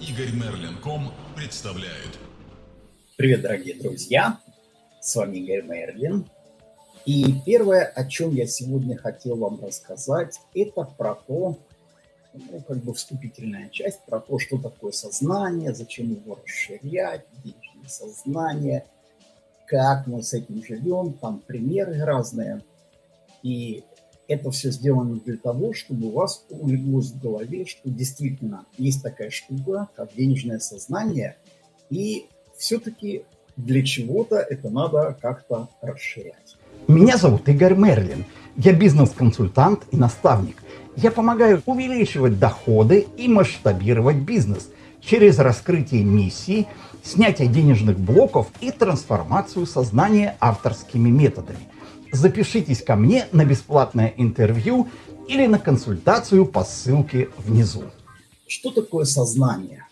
Игорь Мерлин.ком представляет. Привет, дорогие друзья! С вами Игорь Мерлин. И первое, о чем я сегодня хотел вам рассказать, это про то, ну, как бы вступительная часть, про то, что такое сознание, зачем его расширять, денежное сознание, как мы с этим живем, там примеры разные. И это все сделано для того, чтобы у вас улеглось в голове, что действительно есть такая штука, как денежное сознание, и все-таки для чего-то это надо как-то расширять. Меня зовут Игорь Мерлин. Я бизнес-консультант и наставник. Я помогаю увеличивать доходы и масштабировать бизнес через раскрытие миссии, снятие денежных блоков и трансформацию сознания авторскими методами – запишитесь ко мне на бесплатное интервью или на консультацию по ссылке внизу. Что такое сознание?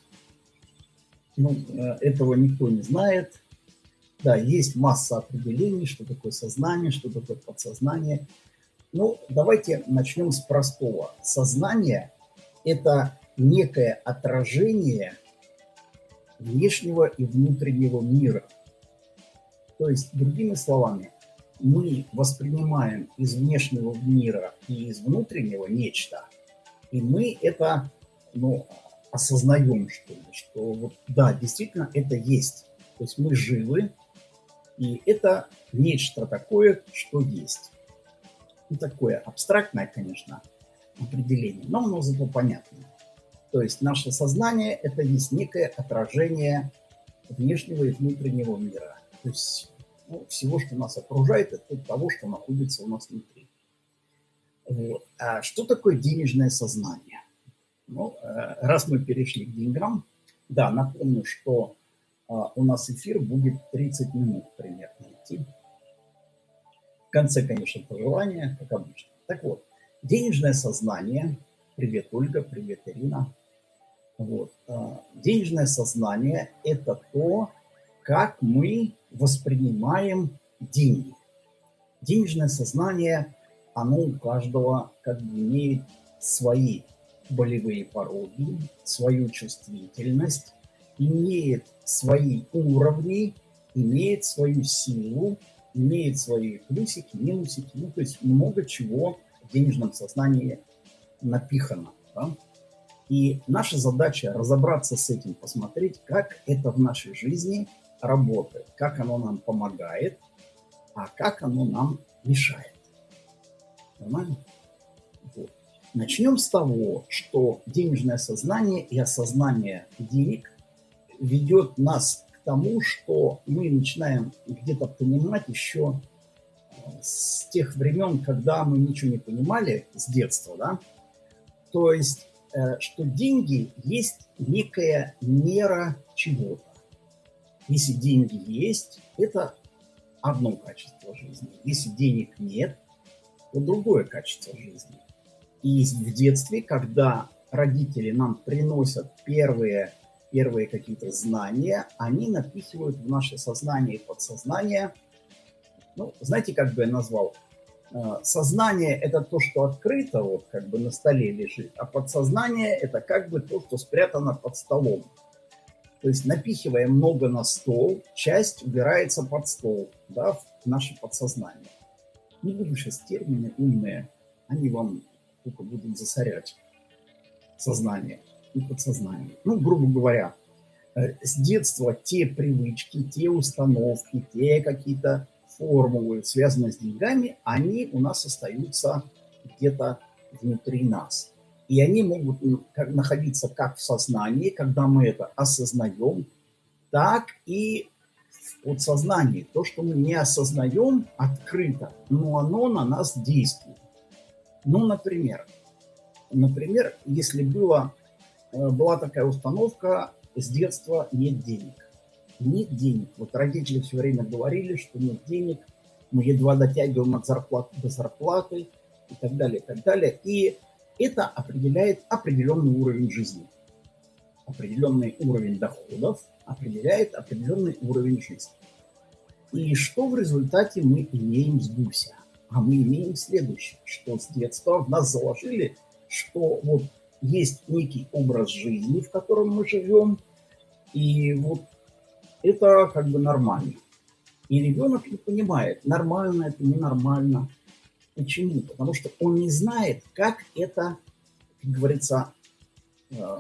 Ну, э, этого никто не знает. Да, есть масса определений, что такое сознание, что такое подсознание. Ну, давайте начнем с простого. Сознание – это некое отражение внешнего и внутреннего мира. То есть, другими словами, мы воспринимаем из внешнего мира и из внутреннего нечто, и мы это ну, осознаем, что что вот да, действительно это есть. То есть мы живы, и это нечто такое, что есть. И такое абстрактное, конечно, определение, но оно зато понятное. То есть наше сознание – это есть некое отражение внешнего и внутреннего мира. То есть ну, всего, что нас окружает, это того, что находится у нас внутри. Вот. А что такое денежное сознание? Ну, э, раз мы перешли к деньгам, да, напомню, что а, у нас эфир будет 30 минут примерно идти. В конце, конечно, пожелания, как обычно. Так вот, денежное сознание, привет, Ольга, привет, Ирина. Вот. А, денежное сознание – это то, как мы воспринимаем деньги. Денежное сознание, оно у каждого как бы имеет свои болевые пороги, свою чувствительность, имеет свои уровни, имеет свою силу, имеет свои плюсики, минусики, ну, то есть много чего в денежном сознании напихано. Да? И наша задача разобраться с этим, посмотреть, как это в нашей жизни – работает, как оно нам помогает, а как оно нам мешает. Нормально? Вот. Начнем с того, что денежное сознание и осознание денег ведет нас к тому, что мы начинаем где-то понимать еще э, с тех времен, когда мы ничего не понимали с детства, да, то есть, э, что деньги есть некая мера чего-то. Если деньги есть, это одно качество жизни. Если денег нет, то другое качество жизни. И в детстве, когда родители нам приносят первые, первые какие-то знания, они напихивают в наше сознание и подсознание, ну, знаете, как бы я назвал, э, сознание – это то, что открыто, вот как бы на столе лежит, а подсознание – это как бы то, что спрятано под столом. То есть напихивая много на стол, часть убирается под стол, да, в наше подсознание. Не буду сейчас термины умные, они вам только будут засорять сознание и подсознание. Ну, грубо говоря, э, с детства те привычки, те установки, те какие-то формулы, связанные с деньгами, они у нас остаются где-то внутри нас. И они могут находиться как в сознании, когда мы это осознаем, так и в подсознании. То, что мы не осознаем открыто, но оно на нас действует. Ну, например, например, если было, э, была такая установка, с детства нет денег. Нет денег. Вот родители все время говорили, что нет денег, мы едва дотягиваем от зарплаты до зарплаты и так далее, и так далее. И это определяет определенный уровень жизни. Определенный уровень доходов определяет определенный уровень жизни. И что в результате мы имеем с Гуся? А мы имеем следующее, что с детства в нас заложили, что вот есть некий образ жизни, в котором мы живем, и вот это как бы нормально. И ребенок не понимает, нормально это, ненормально. Почему? Потому что он не знает, как это, как говорится, э,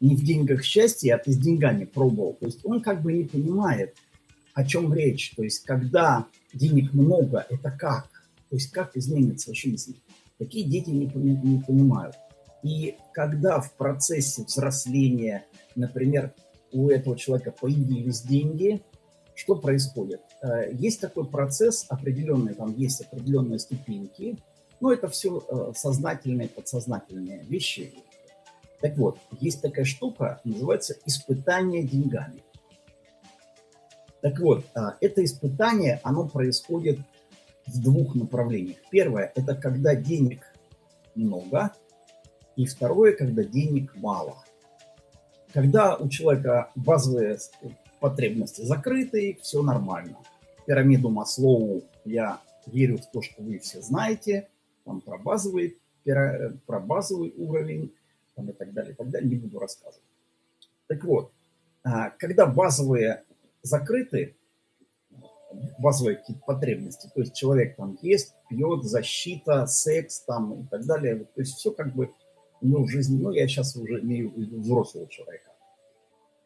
не в деньгах счастье, а ты с деньгами пробовал. То есть он как бы не понимает, о чем речь. То есть когда денег много, это как? То есть как изменится жизнь? Такие дети не, не понимают. И когда в процессе взросления, например, у этого человека появились деньги, что происходит? Э, есть такой процесс определенный, там есть определенные ступеньки, но это все э, сознательные, подсознательные вещи. Так вот, есть такая штука, называется испытание деньгами. Так вот, э, это испытание, оно происходит в двух направлениях. Первое – это когда денег много, и второе, когда денег мало. Когда у человека базовые потребности закрыты, все нормально. Пирамиду Маслоу я верю в то, что вы все знаете, там про базовый, про базовый уровень там и так далее, и так далее, не буду рассказывать. Так вот, а, когда базовые закрыты, базовые какие-то потребности, то есть человек там ест, пьет, защита, секс там и так далее, то есть все как бы у него в жизни, ну я сейчас уже имею в виду взрослого человека,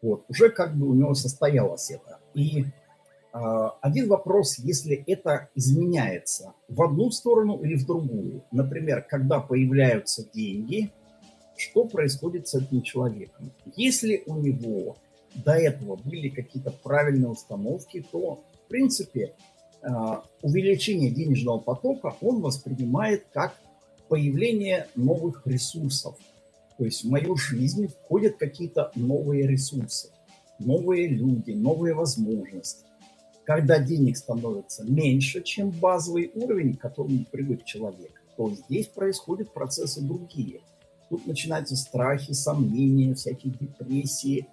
вот, уже как бы у него состоялось это. И э, один вопрос, если это изменяется в одну сторону или в другую. Например, когда появляются деньги, что происходит с этим человеком? Если у него до этого были какие-то правильные установки, то, в принципе, э, увеличение денежного потока он воспринимает как появление новых ресурсов – то есть в мою жизнь входят какие-то новые ресурсы, новые люди, новые возможности. Когда денег становится меньше, чем базовый уровень, к которому привык человек, то здесь происходят процессы другие. Тут начинаются страхи, сомнения, всякие депрессии,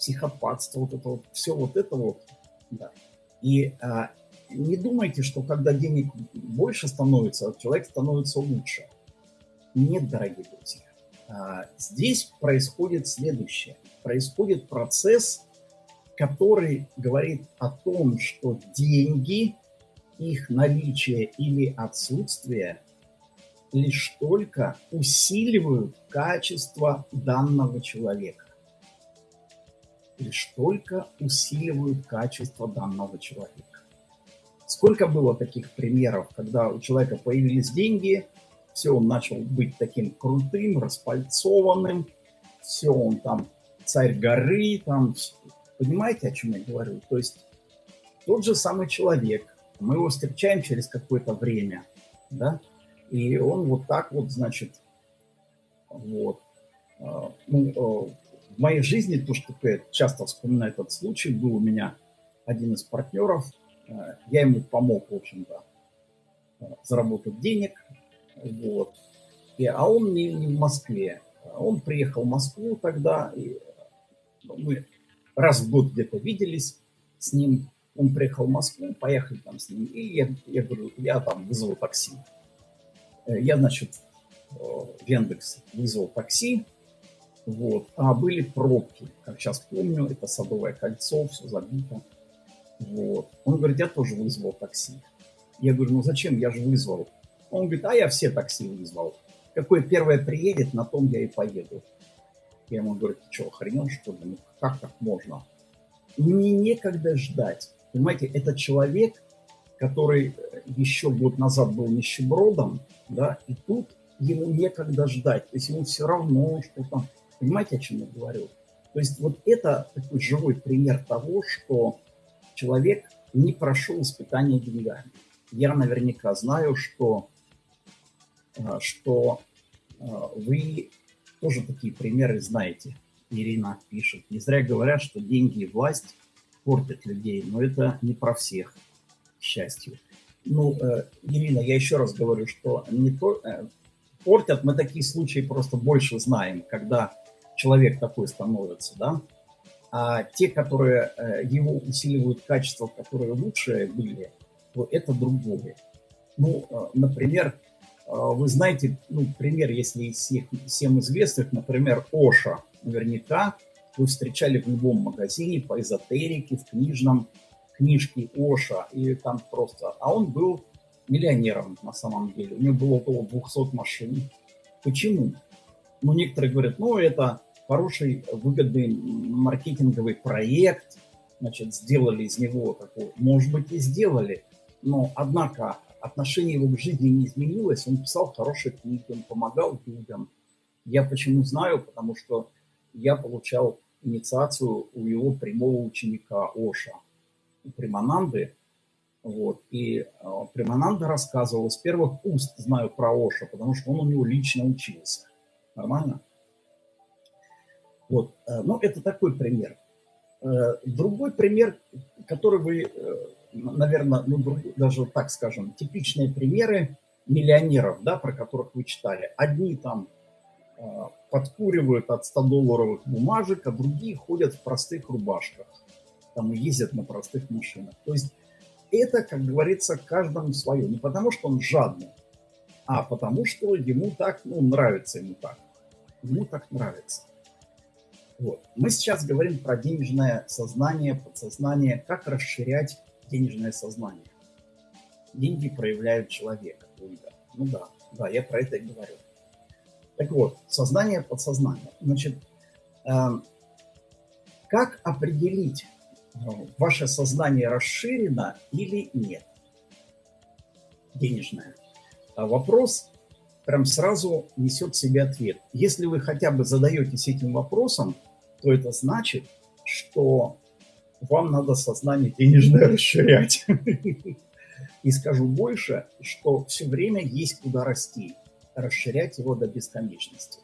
психопатство, вот это вот, все вот это вот. Да. И а, не думайте, что когда денег больше становится, человек становится лучше. Нет, дорогие друзья. А, здесь происходит следующее. Происходит процесс, который говорит о том, что деньги, их наличие или отсутствие лишь только усиливают качество данного человека. Лишь только усиливают качество данного человека. Сколько было таких примеров, когда у человека появились деньги – все, он начал быть таким крутым, распальцованным, все, он там царь горы, там, понимаете, о чем я говорю? То есть тот же самый человек, мы его встречаем через какое-то время, да, и он вот так вот, значит, вот, а, ну, а, в моей жизни, то, что я часто вспоминаю этот случай, был у меня один из партнеров, а, я ему помог, в общем-то, заработать денег, вот. И, а он не, не в Москве. Он приехал в Москву тогда, и ну, мы раз в год где-то виделись с ним. Он приехал в Москву, поехали там с ним, и я, я говорю, я там вызвал такси. Э, я, значит, э, в Яндекс вызвал такси, вот, а были пробки, как сейчас помню, это Садовое кольцо, все забито. Вот. Он говорит, я тоже вызвал такси. Я говорю, ну зачем, я же вызвал. Он говорит, а я все такси вызвал. Какое первое приедет, на том я и поеду. Я ему говорю, ты что, охренел, что ли? Ну, как так можно? Мне некогда ждать. Понимаете, это человек, который еще год назад был нищебродом, да, и тут ему некогда ждать. То есть ему все равно, что там... Понимаете, о чем я говорю? То есть вот это такой живой пример того, что человек не прошел испытания деньгами. Я наверняка знаю, что что а, вы тоже такие примеры знаете. Ирина пишет. Не зря говорят, что деньги и власть портят людей, но это не про всех, к счастью. Ну, э, Ирина, я еще раз говорю, что не то, э, портят, мы такие случаи просто больше знаем, когда человек такой становится, да, а те, которые э, его усиливают качества, которые лучшие были, то это другое. Ну, например, вы знаете, ну, пример, если из всех, всем известных, например, Оша, наверняка вы встречали в любом магазине по эзотерике, в книжном, книжке Оша, и там просто... А он был миллионером на самом деле, у него было около 200 машин. Почему? Ну, некоторые говорят, ну, это хороший, выгодный маркетинговый проект, значит, сделали из него такой, может быть, и сделали, но, однако, отношение его к жизни не изменилось, он писал хорошие книги, он помогал людям. Я почему знаю? Потому что я получал инициацию у его прямого ученика Оша, у Примананды. Вот. И э, Примананда рассказывал, с первых уст знаю про Оша, потому что он у него лично учился. Нормально? Вот. Э, ну, это такой пример. Э, другой пример, который вы, э, наверное, ну, даже так скажем, типичные примеры миллионеров, да, про которых вы читали. Одни там подкуривают от 100-долларовых бумажек, а другие ходят в простых рубашках, там ездят на простых машинах. То есть это, как говорится, каждому свое. Не потому, что он жадный, а потому, что ему так, ну, нравится ему так. Ему так нравится. Вот. Мы сейчас говорим про денежное сознание, подсознание, как расширять денежное сознание. Деньги проявляют человека. Ну да, да, я про это и говорю. Так вот, сознание, подсознание. Значит, э, как определить, э, ваше сознание расширено или нет? Денежное. А вопрос прям сразу несет в себе ответ. Если вы хотя бы задаетесь этим вопросом, то это значит, что вам надо сознание денежное расширять. И скажу больше, что все время есть куда расти, расширять его до бесконечности.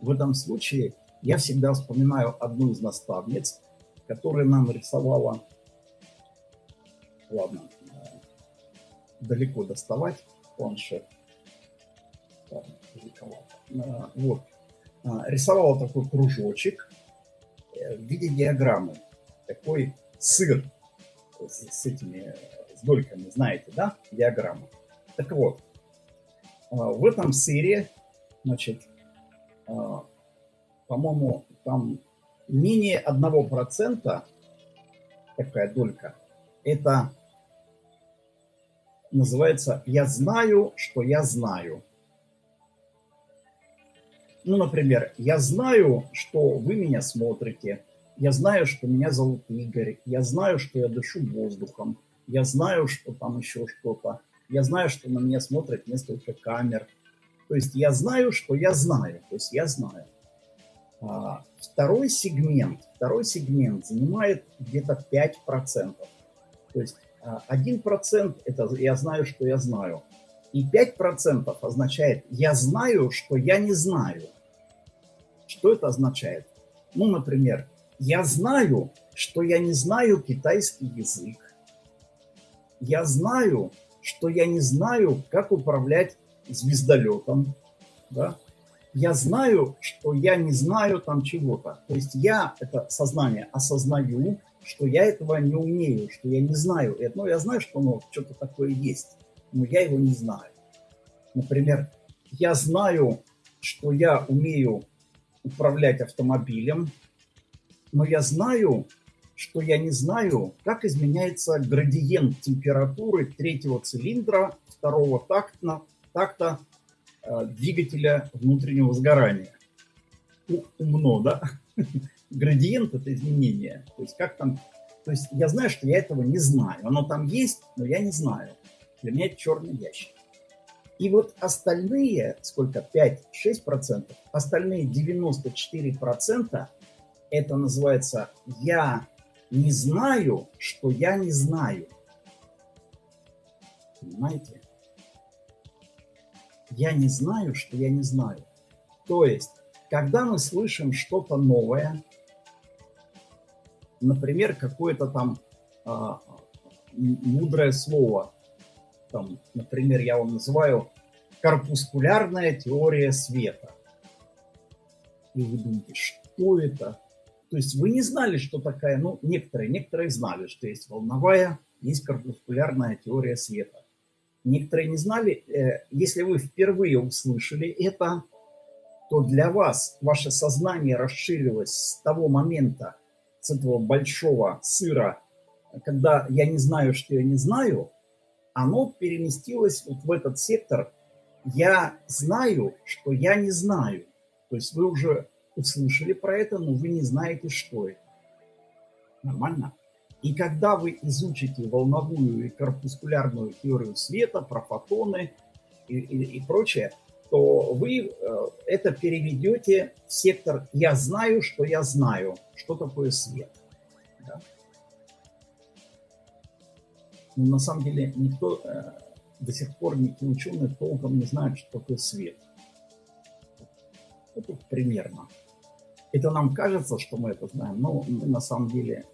В этом случае я всегда вспоминаю одну из наставниц, которая нам рисовала, ладно, далеко доставать планшет, а, вот. А, рисовала такой кружочек э, в виде диаграммы. Такой сыр с этими с дольками, знаете, да, диаграмма. Так вот, а, в этом сыре, значит, по-моему, там менее 1% такая долька, это называется «я знаю, что я знаю». Ну, например, я знаю, что вы меня смотрите, я знаю, что меня зовут Игорь, я знаю, что я дышу воздухом, я знаю, что там еще что-то, я знаю, что на меня смотрят несколько камер. То есть я знаю, что я знаю, то есть я знаю. А, второй сегмент, второй сегмент занимает где-то 5%. То есть 1% а, это я знаю, что я знаю. И 5% означает я знаю, что я не знаю. Что это означает? Ну, например, я знаю, что я не знаю китайский язык. Я знаю, что я не знаю, как управлять звездолетом. Да? Я знаю, что я не знаю там чего-то. То есть я, это сознание, осознаю, что я этого не умею, что я не знаю. Ну, я знаю, что оно что-то такое есть, но я его не знаю. Например, я знаю, что я умею управлять автомобилем, но я знаю, что я не знаю, как изменяется градиент температуры третьего цилиндра второго такта, такта э, двигателя внутреннего сгорания. Умно, да? Градиент – это изменение. То есть как там... То есть я знаю, что я этого не знаю. Оно там есть, но я не знаю. Для меня это черный ящик. И вот остальные, сколько, 5-6%, остальные 94% это называется «я не знаю, что я не знаю». Понимаете? Я не знаю, что я не знаю. То есть, когда мы слышим что-то новое, например, какое-то там а, мудрое слово, там, например, я вам называю корпускулярная теория света. И вы думаете, что это? То есть вы не знали, что такая, ну, некоторые, некоторые знали, что есть волновая, есть корпускулярная теория света. Некоторые не знали, э, если вы впервые услышали это, то для вас ваше сознание расширилось с того момента, с этого большого сыра, когда я не знаю, что я не знаю, оно переместилось вот в этот сектор «я знаю, что я не знаю». То есть вы уже услышали про это, но вы не знаете, что это. Нормально? И когда вы изучите волновую и корпускулярную теорию света, про фотоны и, и, и прочее, то вы э, это переведете в сектор «я знаю, что я знаю», что такое свет. Да? Но на самом деле никто э, до сих пор, никакие ученые толком не знают, что такое свет. Это примерно. Это нам кажется, что мы это знаем, но мы на самом деле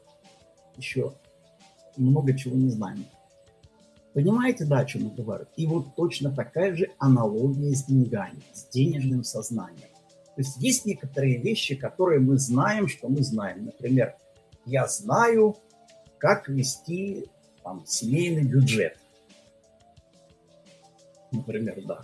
еще много чего не знаем. Понимаете, да, о чем я говорю? И вот точно такая же аналогия с деньгами, с денежным сознанием. То есть есть некоторые вещи, которые мы знаем, что мы знаем. Например, я знаю, как вести там, семейный бюджет. Например, да.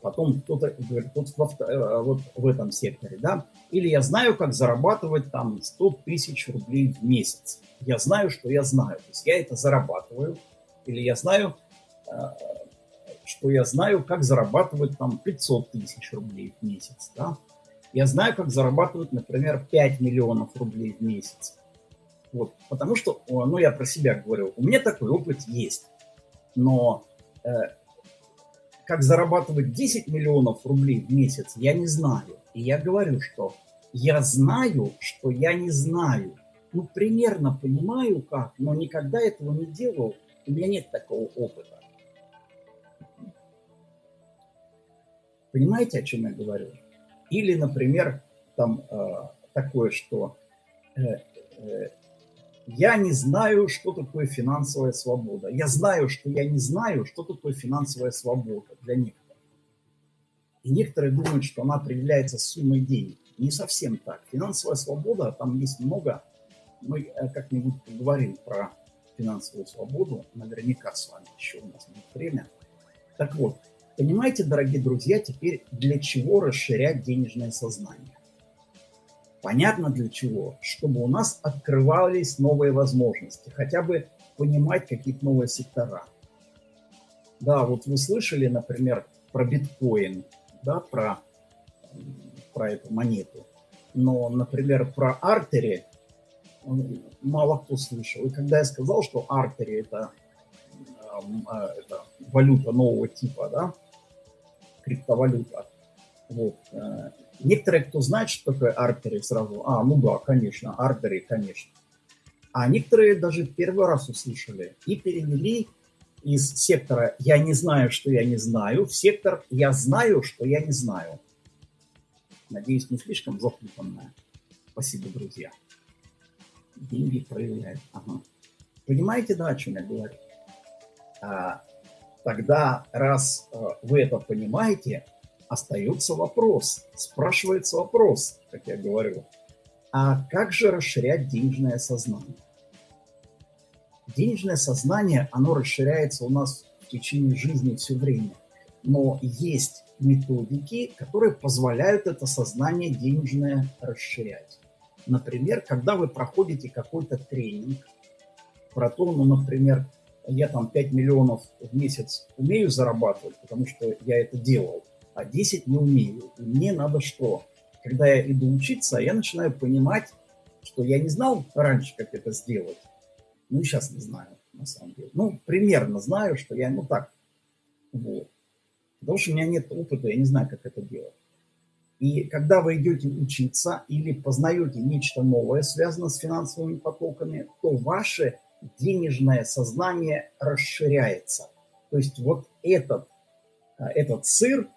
Потом кто-то говорит, вот, э, вот в этом секторе, да. Или я знаю, как зарабатывать там 100 тысяч рублей в месяц. Я знаю, что я знаю. То есть я это зарабатываю, или я знаю, э, что я знаю, как зарабатывать там 500 тысяч рублей в месяц. Да? Я знаю, как зарабатывать, например, 5 миллионов рублей в месяц. Вот, потому что, ну, я про себя говорю, у меня такой опыт есть. Но э, как зарабатывать 10 миллионов рублей в месяц, я не знаю. И я говорю, что я знаю, что я не знаю. Ну, примерно понимаю как, но никогда этого не делал у меня нет такого опыта. Понимаете, о чем я говорю? Или, например, там э, такое, что э, э, я не знаю, что такое финансовая свобода. Я знаю, что я не знаю, что такое финансовая свобода для некоторых. И некоторые думают, что она определяется суммой денег. Не совсем так. Финансовая свобода, там есть много. Мы э, как-нибудь поговорим про финансовую свободу, наверняка с вами еще у нас будет время. Так вот, понимаете, дорогие друзья, теперь для чего расширять денежное сознание? Понятно для чего? Чтобы у нас открывались новые возможности, хотя бы понимать какие-то новые сектора. Да, вот вы слышали, например, про биткоин, да, про, про эту монету. Но, например, про артери мало кто слышал. И когда я сказал, что Артери это, а, это валюта нового типа, да, криптовалюта, вот, э, некоторые, кто знает, что такое Артери, сразу, а, ну да, конечно, Артери, конечно. А некоторые даже первый раз услышали и перевели из сектора «я не знаю, что я не знаю» в сектор «я знаю, что я не знаю». Надеюсь, не слишком запутанное. Спасибо, друзья деньги проявляет. Ага. Понимаете, да, о чем я говорю? А, тогда, раз а, вы это понимаете, остается вопрос, спрашивается вопрос, как я говорю, а как же расширять денежное сознание? Денежное сознание, оно расширяется у нас в течение жизни все время, но есть методики, которые позволяют это сознание денежное расширять. Например, когда вы проходите какой-то тренинг про то, ну, например, я там 5 миллионов в месяц умею зарабатывать, потому что я это делал, а 10 не умею. И мне надо что? Когда я иду учиться, я начинаю понимать, что я не знал раньше, как это сделать. Ну, и сейчас не знаю, на самом деле. Ну, примерно знаю, что я, ну, так, вот. Потому что у меня нет опыта, я не знаю, как это делать. И когда вы идете учиться или познаете нечто новое, связанное с финансовыми потоками, то ваше денежное сознание расширяется. То есть вот этот, а, этот сыр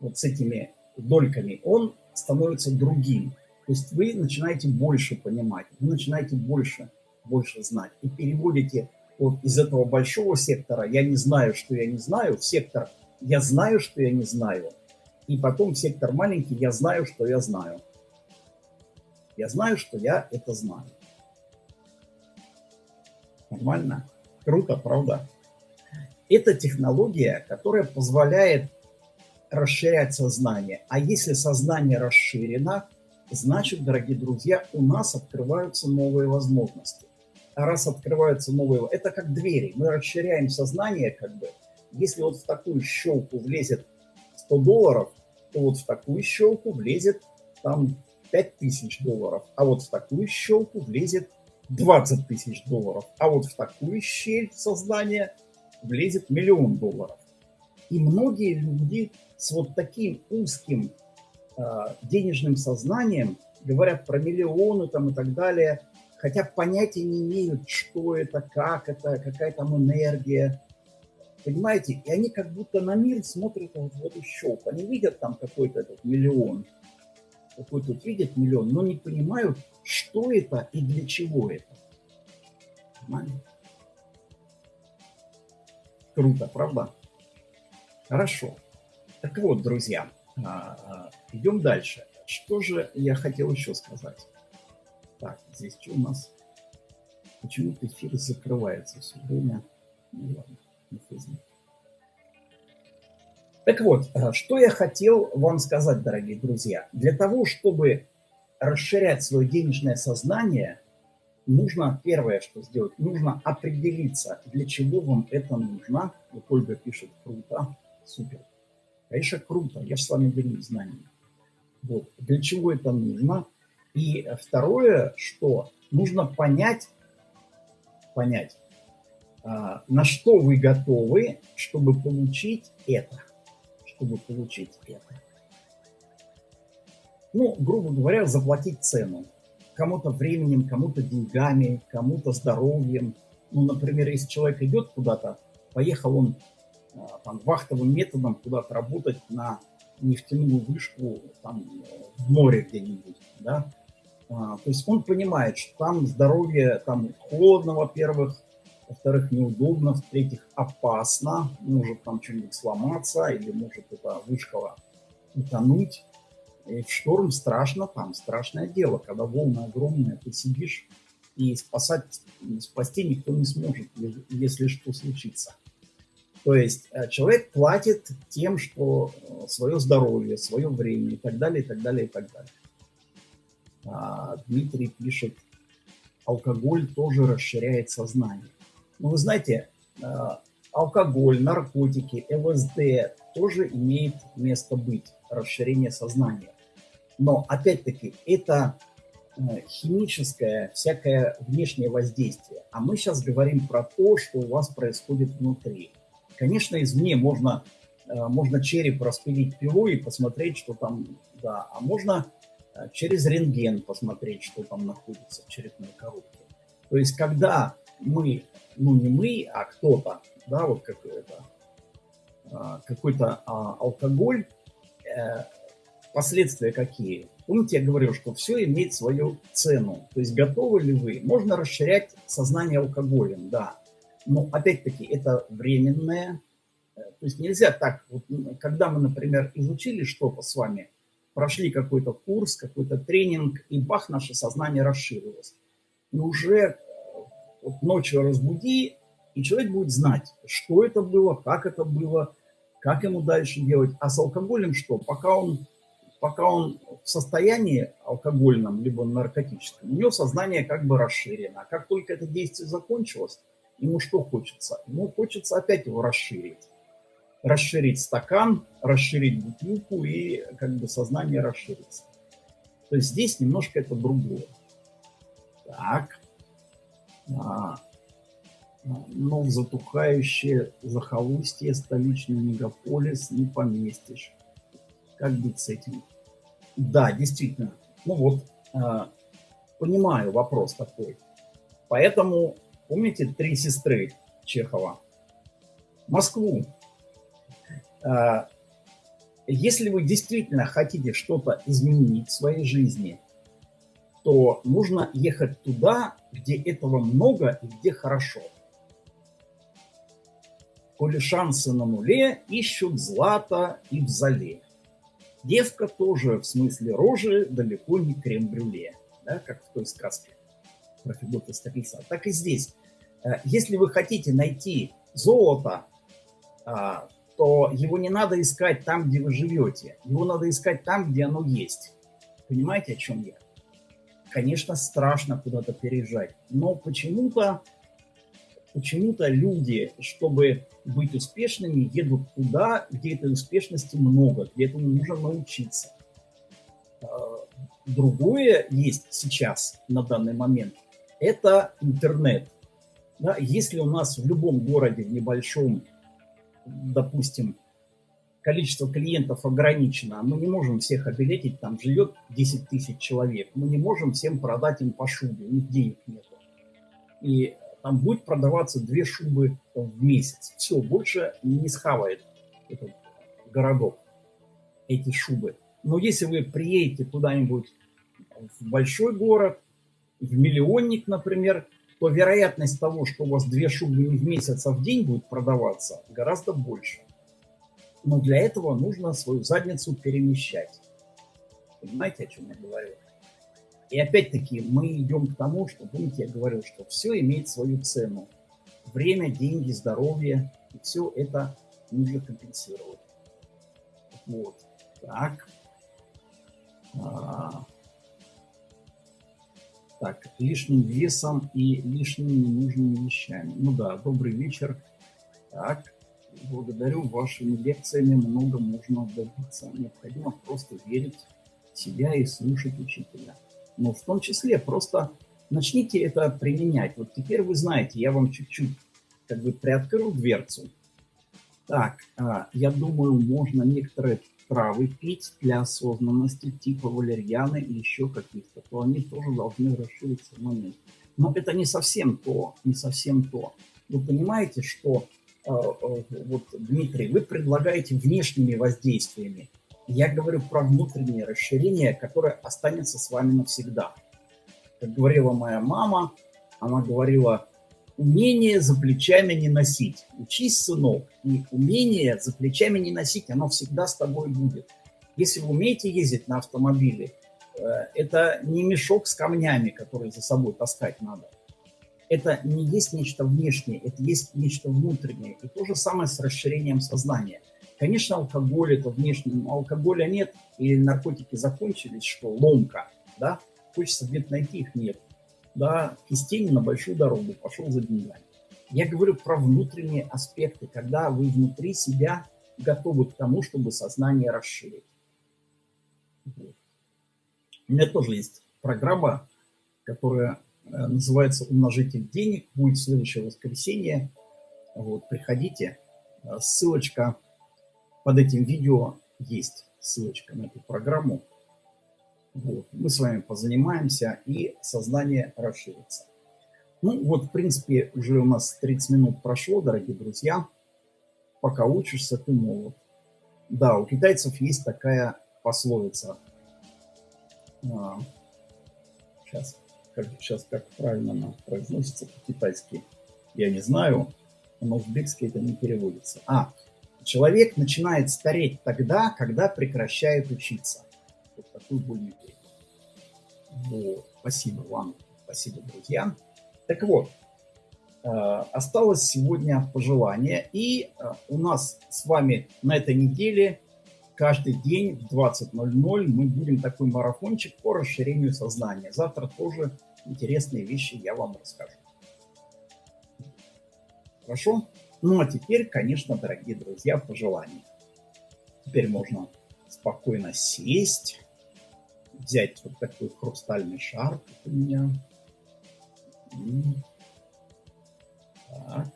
вот с этими дольками, он становится другим. То есть вы начинаете больше понимать, вы начинаете больше, больше знать. И переводите вот из этого большого сектора «я не знаю, что я не знаю» в сектор «я знаю, что я не знаю», и потом сектор маленький, я знаю, что я знаю. Я знаю, что я это знаю. Нормально? Круто, правда? Это технология, которая позволяет расширять сознание. А если сознание расширено, значит, дорогие друзья, у нас открываются новые возможности. А раз открываются новые... Это как двери. Мы расширяем сознание как бы. Если вот в такую щелку влезет 100 долларов, то вот в такую щелку влезет там 5000 долларов. А вот в такую щелку влезет 20 тысяч долларов. А вот в такую щель сознания влезет миллион долларов. И многие люди с вот таким узким э, денежным сознанием говорят про миллионы там и так далее, хотя понятия не имеют, что это, как это, какая там энергия. Понимаете? И они как будто на мир смотрят вот в эту. Они видят там какой-то этот миллион, какой тут видят миллион, но не понимают, что это и для чего это. Понимаете? Круто, правда? Хорошо. Так вот, друзья, а, а, идем дальше. Что же я хотел еще сказать? Так, здесь что у нас? Почему-то эфир закрывается все время. Ну ладно, не Facebook. Так вот, а, что я хотел вам сказать, дорогие друзья. Для того, чтобы расширять свое денежное сознание, нужно, первое, что сделать, нужно определиться, для чего вам это нужно. Вот Ольга пишет, круто, супер. Конечно, круто, я же с вами делюсь знаниями. Вот, для чего это нужно. И второе, что нужно понять, понять, а, на что вы готовы, чтобы получить это. Чтобы получить это. Ну, грубо говоря, заплатить цену кому-то временем, кому-то деньгами, кому-то здоровьем. Ну, например, если человек идет куда-то, поехал он а, там, вахтовым методом куда-то работать на нефтяную вышку там, в море где-нибудь, да, а, то есть он понимает, что там здоровье, там холодно, во-первых, во-вторых, неудобно, в-третьих, опасно, может там что-нибудь сломаться или может эта вышка утонуть, и в шторм страшно, там страшное дело, когда волны огромные, ты сидишь, и спасать, спасти никто не сможет, если что случится. То есть э, человек платит тем, что э, свое здоровье, свое время и так далее, и так далее, и так далее. А Дмитрий пишет, алкоголь тоже расширяет сознание. Ну, вы знаете, э, алкоголь, наркотики, ЛСД тоже имеет место быть, расширение сознания. Но, опять-таки, это химическое, всякое внешнее воздействие. А мы сейчас говорим про то, что у вас происходит внутри. Конечно, извне можно, э, можно череп распилить пилой и посмотреть, что там, да, а можно э, через рентген посмотреть, что там находится в черепной коробке. То есть, когда мы, ну не мы, а кто-то, да, вот это, какой-то а, алкоголь, Последствия какие? Помните, я говорил, что все имеет свою цену. То есть готовы ли вы? Можно расширять сознание алкоголем, да. Но опять-таки это временное. Э, то есть нельзя так, вот, когда мы, например, изучили что-то с вами, прошли какой-то курс, какой-то тренинг, и бах, наше сознание расширилось. И уже э, вот ночью разбуди, и человек будет знать, что это было, как это было, как ему дальше делать. А с алкоголем что? Пока он пока он в состоянии алкогольном, либо наркотическом, у него сознание как бы расширено. А как только это действие закончилось, ему что хочется? Ему хочется опять его расширить. Расширить стакан, расширить бутылку и как бы сознание расширится. То есть здесь немножко это другое. Так. А, но в затухающее захолустье столичный мегаполис не поместишь. Как быть с этим? Да, действительно. Ну вот, э, понимаю вопрос такой. Поэтому, помните, три сестры Чехова? Москву. Э, если вы действительно хотите что-то изменить в своей жизни, то нужно ехать туда, где этого много и где хорошо. Коли шансы на нуле, ищут злато и в зале. Девка тоже в смысле рожи далеко не крем-брюле, да, как в той сказке про Федота. Так и здесь. Э, если вы хотите найти золото а, то его не надо искать там, где вы живете. Его надо искать там, где оно есть. Понимаете, о чем я? Конечно, страшно куда-то переезжать, но почему-то почему-то люди, чтобы быть успешными, едут туда, где этой успешности много, где этому нужно научиться. А, другое есть сейчас, на данный момент, это интернет. Да, если у нас в любом городе, в небольшом, допустим, количество клиентов ограничено, мы не можем всех обилетить, там живет 10 тысяч человек, мы не можем всем продать им по шубе, у них денег нет. И там будет продаваться две шубы в месяц. Все, больше не схавает этот городок эти шубы. Но если вы приедете куда-нибудь в большой город, в миллионник, например, то вероятность того, что у вас две шубы в месяц, а в день будет продаваться, гораздо больше. Но для этого нужно свою задницу перемещать. Понимаете, о чем я говорю? И опять-таки мы идем к тому, что, помните, я говорил, что все имеет свою цену. Время, деньги, здоровье, и все это нужно компенсировать. Вот. Так. А, так, лишним весом и лишними ненужными вещами. Ну да, добрый вечер. Так, благодарю. Вашими лекциями много можно добиться. Необходимо просто верить в себя и слушать учителя. Но в том числе просто начните это применять. Вот теперь вы знаете, я вам чуть-чуть как бы приоткрыл дверцу. Так, а, я думаю, можно некоторые травы пить для осознанности, типа валерьяны и еще каких-то, то они тоже должны расшириться в. Но это не совсем то, не совсем то. Вы понимаете, что, э, э, вот, Дмитрий, вы предлагаете внешними воздействиями. Я говорю про внутреннее расширение, которое останется с вами навсегда. Как говорила моя мама, она говорила, умение за плечами не носить. Учись, сынок, и умение за плечами не носить, оно всегда с тобой будет. Если вы умеете ездить на автомобиле, э, это не мешок с камнями, который за собой таскать надо. Это не есть нечто внешнее, это есть нечто внутреннее. И то же самое с расширением сознания. Конечно, алкоголь это внешне, но алкоголя нет, или наркотики закончились, что ломка, да, хочется где-то найти их, нет да, из тени на большую дорогу, пошел за деньгами. Я говорю про внутренние аспекты, когда вы внутри себя готовы к тому, чтобы сознание расширить. Вот. У меня тоже есть программа, которая э, называется «Умножитель денег». Будет следующее воскресенье. Вот, приходите. Э, ссылочка под этим видео есть. Ссылочка на эту программу. Вот. Мы с вами позанимаемся, и сознание расширится. Ну вот, в принципе, уже у нас 30 минут прошло, дорогие друзья. Пока учишься, ты молод. Да, у китайцев есть такая пословица. А, сейчас, как, сейчас как правильно она произносится по-китайски, я не знаю, но узбекский это не переводится. А, человек начинает стареть тогда, когда прекращает учиться. Вот такую более вот. Спасибо вам, спасибо, друзья. Так вот, э, осталось сегодня пожелание. И э, у нас с вами на этой неделе каждый день в 20.00 мы будем такой марафончик по расширению сознания. Завтра тоже интересные вещи я вам расскажу. Хорошо? Ну а теперь, конечно, дорогие друзья, пожелания. Теперь можно спокойно сесть взять вот такой хрустальный шар, у меня. Так.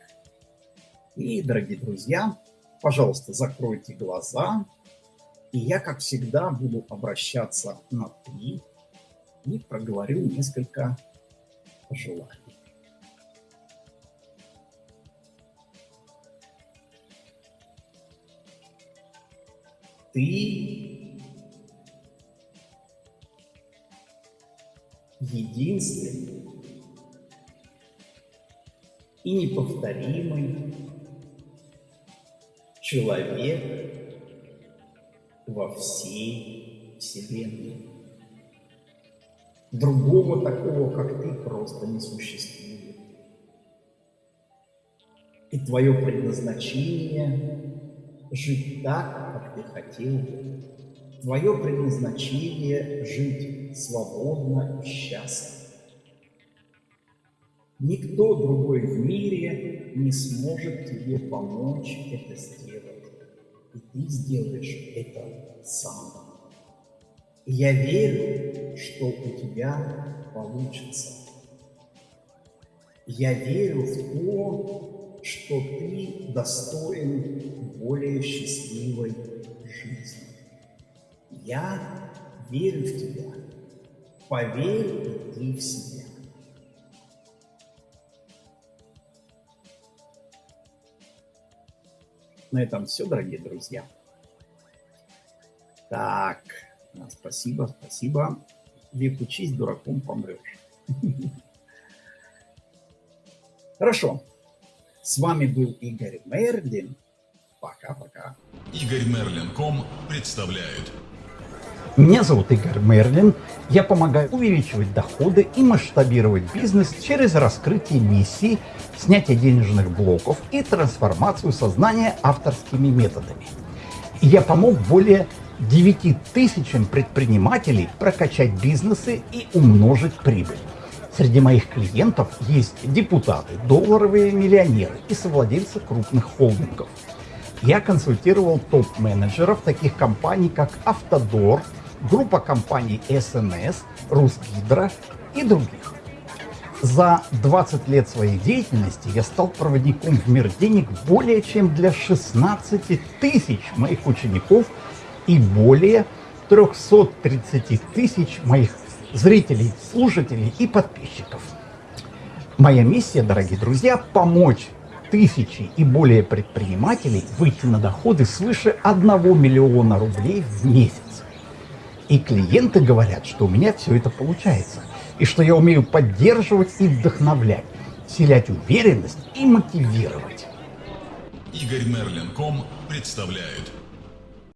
И, дорогие друзья, пожалуйста, закройте глаза. И я, как всегда, буду обращаться на «ты» и проговорю несколько пожеланий. Ты единственный и неповторимый человек во всей Вселенной. Другого такого, как ты, просто не существует. И твое предназначение – жить так, как ты хотел бы. Твое предназначение – жить свободно и счастливо. Никто другой в мире не сможет тебе помочь это сделать. И ты сделаешь это сам. И я верю, что у тебя получится. Я верю в то, что ты достоин более счастливой жизни. Я верю в тебя. Поверь и ты в себя. На этом все, дорогие друзья. Так, спасибо, спасибо. Век учись, дураком помрешь. Хорошо. С вами был Игорь Мерлин. Пока-пока. Игорь Мерлин.ком представляет. Меня зовут Игорь Мерлин. Я помогаю увеличивать доходы и масштабировать бизнес через раскрытие миссий, снятие денежных блоков и трансформацию сознания авторскими методами. Я помог более 9 тысячам предпринимателей прокачать бизнесы и умножить прибыль. Среди моих клиентов есть депутаты, долларовые миллионеры и совладельцы крупных холдингов. Я консультировал топ-менеджеров таких компаний, как Автодор, группа компаний СНС, Русгидро и других. За 20 лет своей деятельности я стал проводником в мир денег более чем для 16 тысяч моих учеников и более 330 тысяч моих зрителей, слушателей и подписчиков. Моя миссия, дорогие друзья, помочь тысячи и более предпринимателей выйти на доходы свыше 1 миллиона рублей в месяц. И клиенты говорят, что у меня все это получается, и что я умею поддерживать и вдохновлять, вселять уверенность и мотивировать. Игорь Мерлин.ком представляет.